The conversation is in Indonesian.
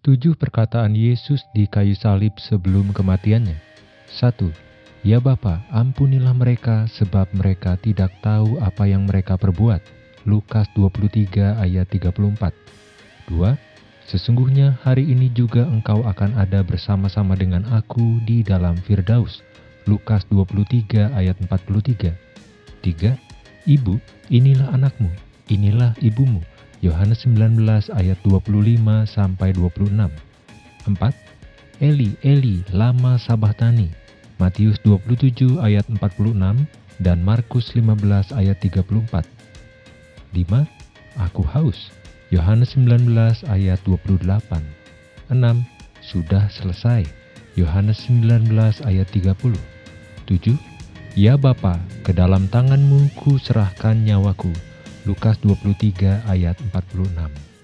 Tujuh perkataan Yesus di kayu salib sebelum kematiannya. 1. Ya Bapa, ampunilah mereka sebab mereka tidak tahu apa yang mereka perbuat. Lukas 23 ayat 34. 2. Sesungguhnya hari ini juga engkau akan ada bersama-sama dengan aku di dalam Firdaus. Lukas 23 ayat 43. 3. Ibu, inilah anakmu, inilah ibumu. Yohanes 19 ayat 25 sampai 26. 4. Eli, Eli, lama sabahtani. Matius 27 ayat 46 dan Markus 15 ayat 34. 5. Aku haus. Yohanes 19 ayat 28. 6. Sudah selesai. Yohanes 19 ayat 30. 7. Ya Bapa, ke dalam tanganmu ku serahkan nyawaku. Lukas 23 ayat 46